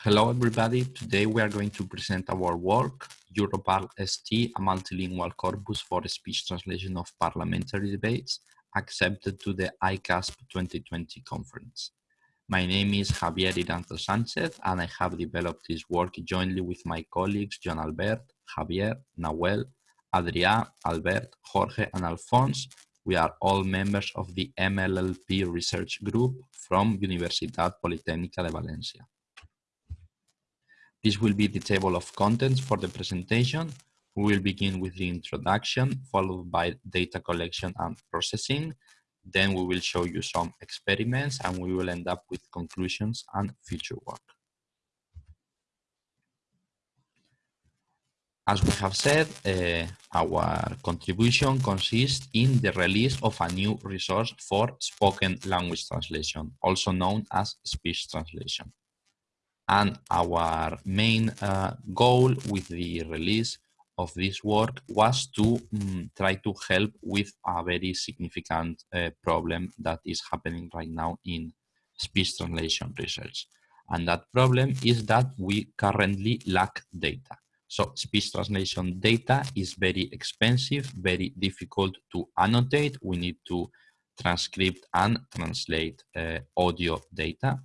Hello everybody, today we are going to present our work, Europarl ST, a multilingual corpus for speech translation of parliamentary debates, accepted to the ICASSP 2020 conference. My name is Javier Iranzo Sanchez and I have developed this work jointly with my colleagues Joan Albert, Javier, Nahuel, Adrià, Albert, Jorge and Alfons. We are all members of the MLLP research group from Universitat Politécnica de Valencia. This will be the table of contents for the presentation. We will begin with the introduction, followed by data collection and processing. Then we will show you some experiments and we will end up with conclusions and future work. As we have said, uh, our contribution consists in the release of a new resource for spoken language translation, also known as speech translation. And our main uh, goal with the release of this work was to um, try to help with a very significant uh, problem that is happening right now in speech translation research. And that problem is that we currently lack data. So speech translation data is very expensive, very difficult to annotate. We need to transcript and translate uh, audio data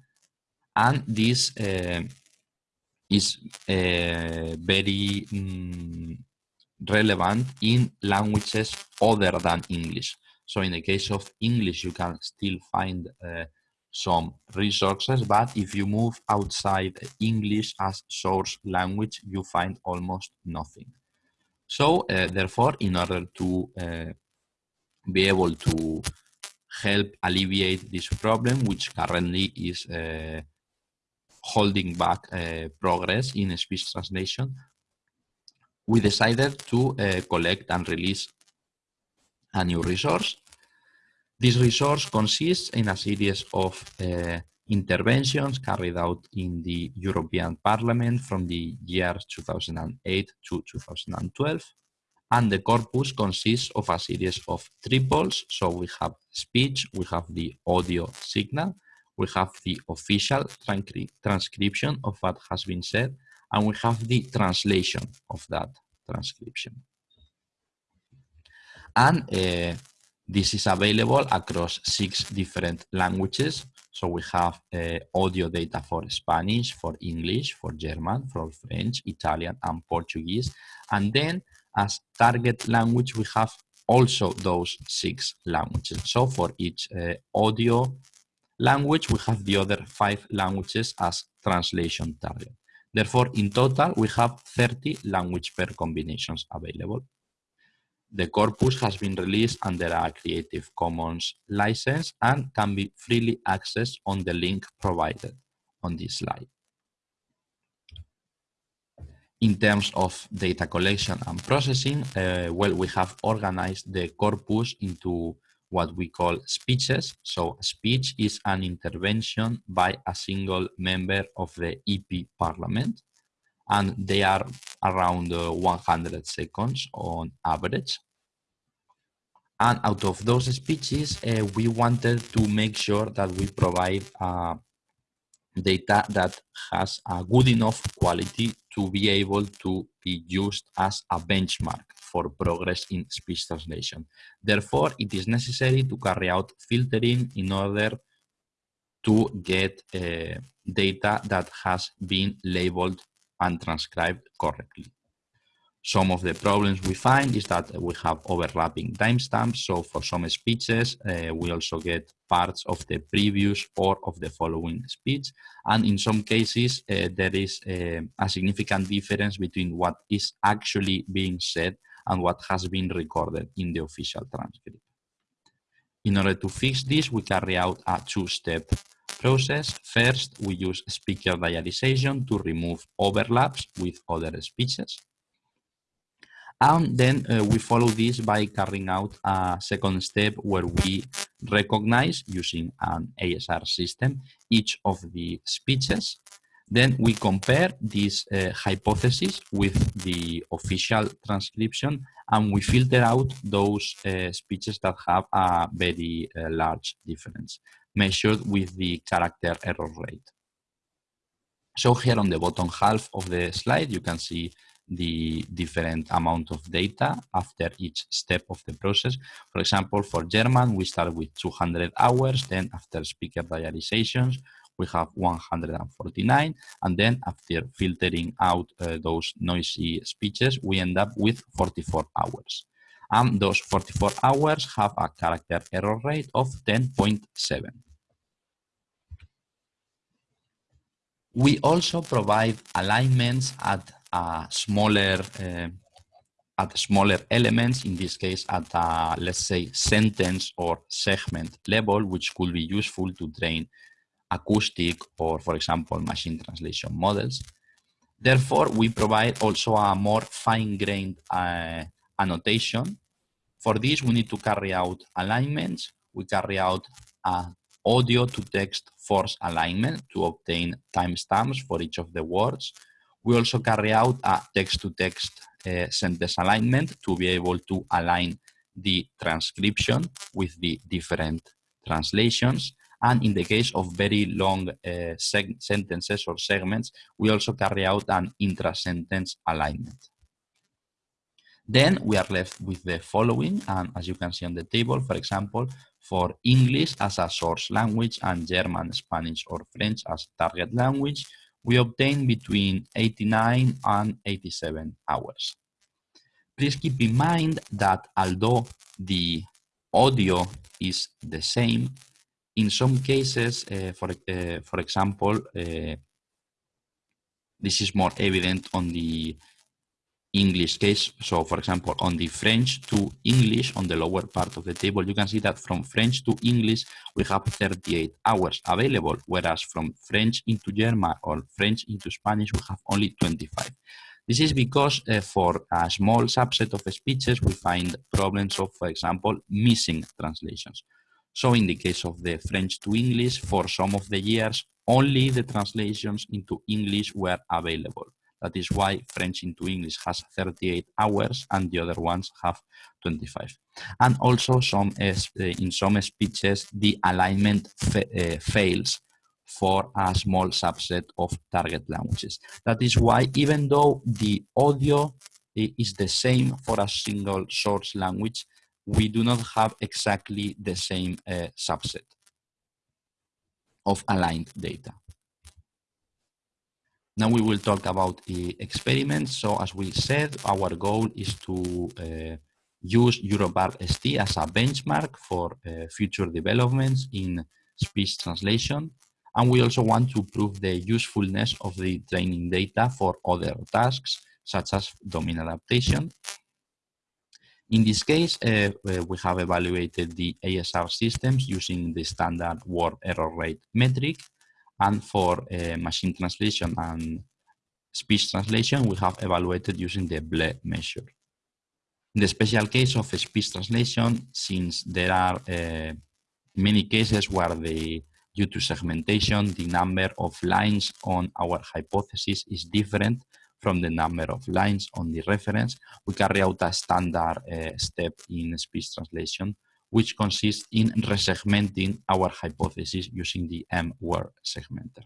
and this uh, is uh, very um, relevant in languages other than English. So in the case of English, you can still find uh, some resources, but if you move outside English as source language, you find almost nothing. So therefore, in order to be able to help alleviate this problem, which currently is holding back uh, progress in speech translation, we decided to uh, collect and release a new resource. This resource consists in a series of uh, interventions carried out in the European Parliament from the years 2008 to 2012. And the corpus consists of a series of triples. So we have speech, we have the audio signal, we have the official transcription of what has been said, and we have the translation of that transcription. And uh, this is available across six different languages. So we have uh, audio data for Spanish, for English, for German, for French, Italian, and Portuguese. And then as target language, we have also those six languages. So for each uh, audio language, we have the other five languages as translation target. Therefore, in total, we have 30 language pair combinations available. The corpus has been released under a Creative Commons license and can be freely accessed on the link provided on this slide. In terms of data collection and processing, uh, well, we have organized the corpus into what we call speeches. So speech is an intervention by a single member of the EP parliament and they are around uh, 100 seconds on average. And out of those speeches, uh, we wanted to make sure that we provide uh, data that has a good enough quality to be able to be used as a benchmark for progress in speech translation. Therefore, it is necessary to carry out filtering in order to get uh, data that has been labeled and transcribed correctly. Some of the problems we find is that we have overlapping timestamps. So for some speeches, uh, we also get parts of the previous or of the following speech. And in some cases, uh, there is uh, a significant difference between what is actually being said and what has been recorded in the official transcript. In order to fix this, we carry out a two-step process. First, we use speaker diarization to remove overlaps with other speeches. And then uh, we follow this by carrying out a second step where we recognize using an ASR system each of the speeches. Then we compare this uh, hypothesis with the official transcription and we filter out those uh, speeches that have a very uh, large difference measured with the character error rate. So here on the bottom half of the slide, you can see the different amount of data after each step of the process. For example, for German, we start with 200 hours, then after speaker diarizations, we have 149, and then after filtering out uh, those noisy speeches, we end up with 44 hours. And those 44 hours have a character error rate of 10.7. We also provide alignments at a smaller uh, at smaller elements, in this case at a, let's say, sentence or segment level, which could be useful to train acoustic or, for example, machine translation models. Therefore, we provide also a more fine-grained uh, annotation. For this, we need to carry out alignments. We carry out audio to text force alignment to obtain timestamps for each of the words. We also carry out a text-to-text -text, uh, sentence alignment to be able to align the transcription with the different translations. And in the case of very long uh, sentences or segments, we also carry out an intra-sentence alignment. Then we are left with the following, and as you can see on the table, for example, for English as a source language and German, Spanish, or French as target language, we obtain between 89 and 87 hours. Please keep in mind that although the audio is the same, in some cases, uh, for, uh, for example, uh, this is more evident on the English case. So for example, on the French to English on the lower part of the table, you can see that from French to English, we have 38 hours available, whereas from French into German or French into Spanish, we have only 25. This is because uh, for a small subset of speeches, we find problems of, for example, missing translations. So in the case of the French to English, for some of the years, only the translations into English were available. That is why French into English has 38 hours and the other ones have 25. And also some uh, in some speeches, the alignment fa uh, fails for a small subset of target languages. That is why even though the audio is the same for a single source language, we do not have exactly the same uh, subset of aligned data. Now we will talk about the experiments. So as we said, our goal is to uh, use Europarl ST as a benchmark for uh, future developments in speech translation. And we also want to prove the usefulness of the training data for other tasks, such as domain adaptation. In this case, uh, uh we have evaluated the ASR systems using the standard word error rate metric and for uh, machine translation and speech translation, we have evaluated using the BLEU measure. In the special case of speech translation, since there are uh, many cases where the due to segmentation, the number of lines on our hypothesis is different from the number of lines on the reference, we carry out a standard uh, step in speech translation which consists in resegmenting our hypothesis using the M-word segmenter.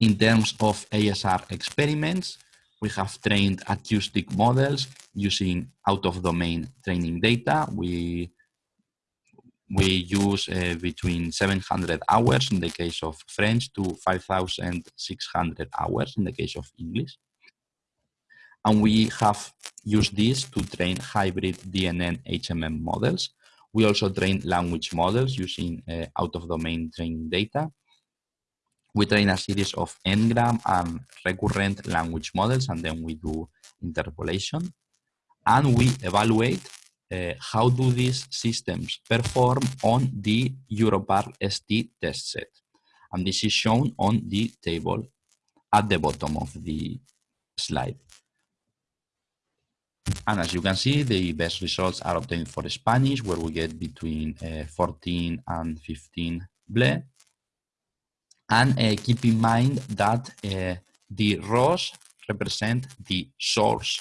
In terms of ASR experiments, we have trained acoustic models using out-of-domain training data. We, we use uh, between 700 hours in the case of French to 5,600 hours in the case of English. And we have used this to train hybrid DNN HMM models. We also train language models using uh, out-of-domain training data. We train a series of n-gram and recurrent language models, and then we do interpolation. And we evaluate uh, how do these systems perform on the Europarl ST test set. And this is shown on the table at the bottom of the slide. And as you can see, the best results are obtained for Spanish, where we get between uh, 14 and 15 BLEU. And uh, keep in mind that uh, the ROS represent the source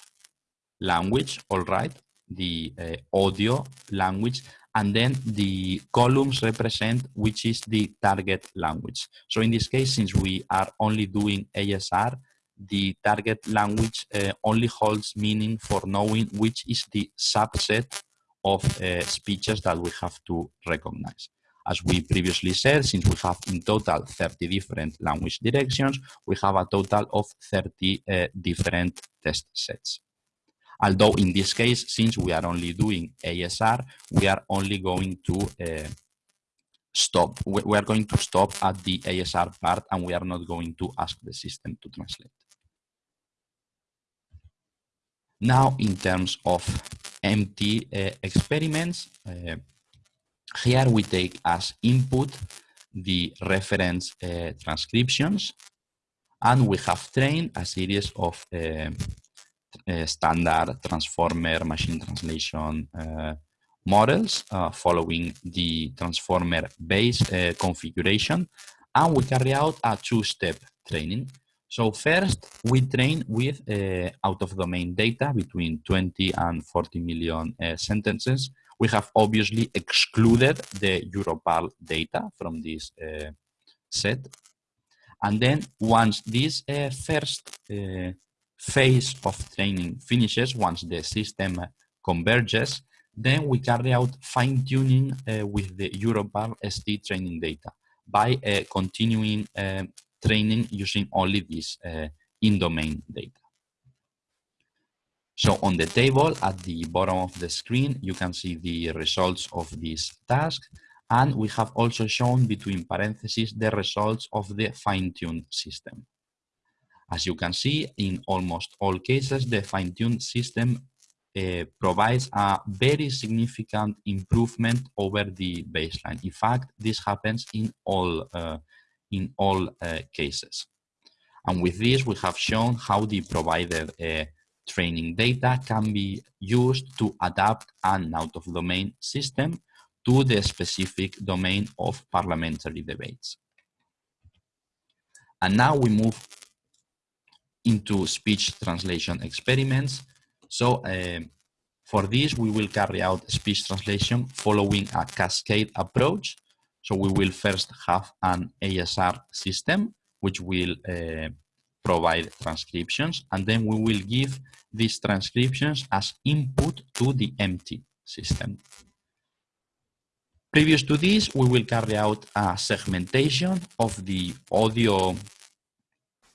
language, all right, the uh, audio language, and then the columns represent which is the target language. So in this case, since we are only doing ASR, the target language uh, only holds meaning for knowing which is the subset of uh, speeches that we have to recognize. As we previously said, since we have in total 30 different language directions, we have a total of 30 uh, different test sets. Although in this case, since we are only doing ASR, we are only going to uh, stop. We are going to stop at the ASR part and we are not going to ask the system to translate. Now, in terms of MT uh, experiments, uh, here we take as input the reference uh, transcriptions and we have trained a series of uh, uh, standard transformer machine translation uh, models following the transformer base configuration and we carry out a two-step training so first, we train with uh, out-of-domain data between 20 and 40 million uh, sentences. We have obviously excluded the Europarl data from this uh, set. And then once this uh, first uh, phase of training finishes, once the system converges, then we carry out fine-tuning uh, with the Europarl ST training data by continuing training using only this uh, in-domain data. So on the table at the bottom of the screen, you can see the results of this task. And we have also shown between parentheses the results of the fine-tuned system. As you can see, in almost all cases, the fine-tuned system uh, provides a very significant improvement over the baseline. In fact, this happens in all uh, in all uh, cases. And with this, we have shown how the provided training data can be used to adapt an out-of-domain system to the specific domain of parliamentary debates. And now we move into speech translation experiments. So uh, for this, we will carry out speech translation following a cascade approach so we will first have an ASR system, which will uh, provide transcriptions, and then we will give these transcriptions as input to the MT system. Previous to this, we will carry out a segmentation of the audio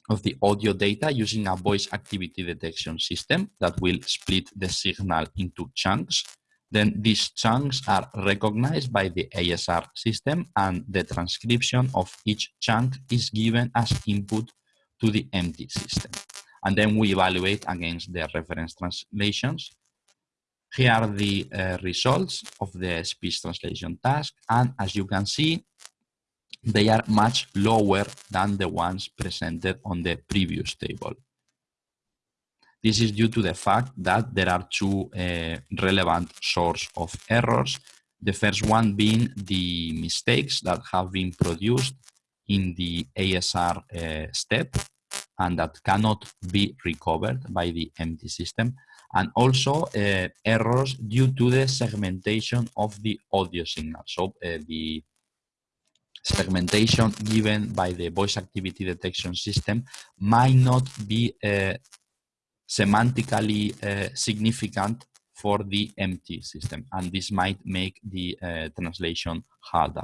of the audio data using a voice activity detection system that will split the signal into chunks then these chunks are recognized by the ASR system and the transcription of each chunk is given as input to the MT system. And then we evaluate against the reference translations. Here are the uh, results of the speech translation task. And as you can see, they are much lower than the ones presented on the previous table. This is due to the fact that there are two uh, relevant source of errors. The first one being the mistakes that have been produced in the ASR uh, step and that cannot be recovered by the MT system and also uh, errors due to the segmentation of the audio signal. So uh, the segmentation given by the voice activity detection system might not be uh, semantically uh, significant for the MT system, and this might make the uh, translation harder.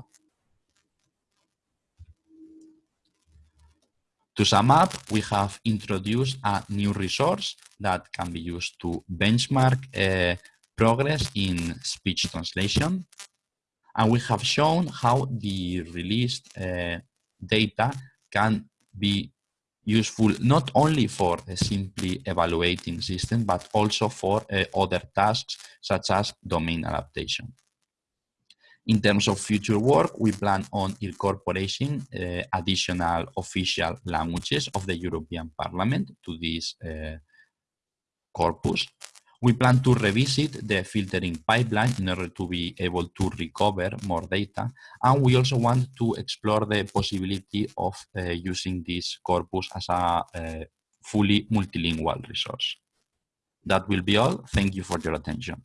To sum up, we have introduced a new resource that can be used to benchmark uh, progress in speech translation. And we have shown how the released uh, data can be useful not only for simply evaluating system, but also for uh, other tasks such as domain adaptation. In terms of future work, we plan on incorporating uh, additional official languages of the European Parliament to this uh, corpus. We plan to revisit the filtering pipeline in order to be able to recover more data. And we also want to explore the possibility of uh, using this corpus as a uh, fully multilingual resource. That will be all. Thank you for your attention.